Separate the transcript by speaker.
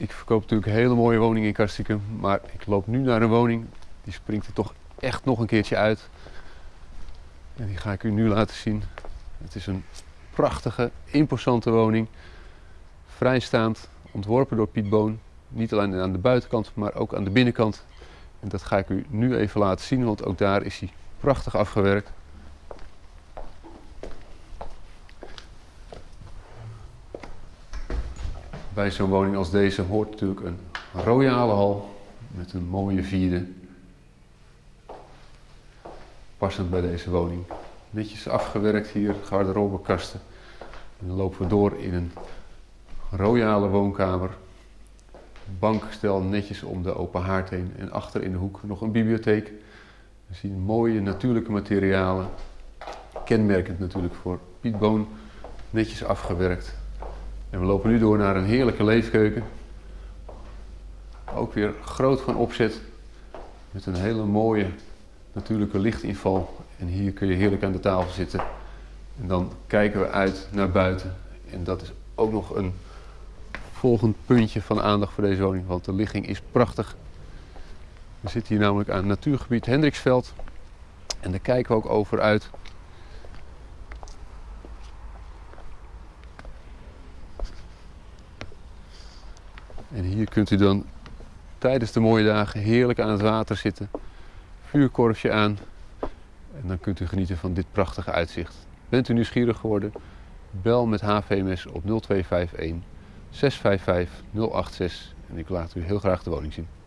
Speaker 1: Ik verkoop natuurlijk hele mooie woning in Kastikum, maar ik loop nu naar een woning die springt er toch echt nog een keertje uit. En die ga ik u nu laten zien. Het is een prachtige, imposante woning. Vrijstaand, ontworpen door Piet Boon. Niet alleen aan de buitenkant, maar ook aan de binnenkant. En dat ga ik u nu even laten zien, want ook daar is hij prachtig afgewerkt. Bij zo'n woning als deze hoort natuurlijk een royale hal met een mooie vierde. Passend bij deze woning. Netjes afgewerkt hier, garderobekasten. En dan lopen we door in een royale woonkamer. Bankstel netjes om de open haard heen. En achter in de hoek nog een bibliotheek. We zien mooie natuurlijke materialen. Kenmerkend natuurlijk voor Piet Boon. Netjes afgewerkt. En we lopen nu door naar een heerlijke leefkeuken. Ook weer groot van opzet. Met een hele mooie natuurlijke lichtinval. En hier kun je heerlijk aan de tafel zitten. En dan kijken we uit naar buiten. En dat is ook nog een volgend puntje van aandacht voor deze woning. Want de ligging is prachtig. We zitten hier namelijk aan het natuurgebied Hendriksveld. En daar kijken we ook over uit. En hier kunt u dan tijdens de mooie dagen heerlijk aan het water zitten. Vuurkorfje aan. En dan kunt u genieten van dit prachtige uitzicht. Bent u nieuwsgierig geworden? Bel met HVMS op 0251 655 086 en ik laat u heel graag de woning zien.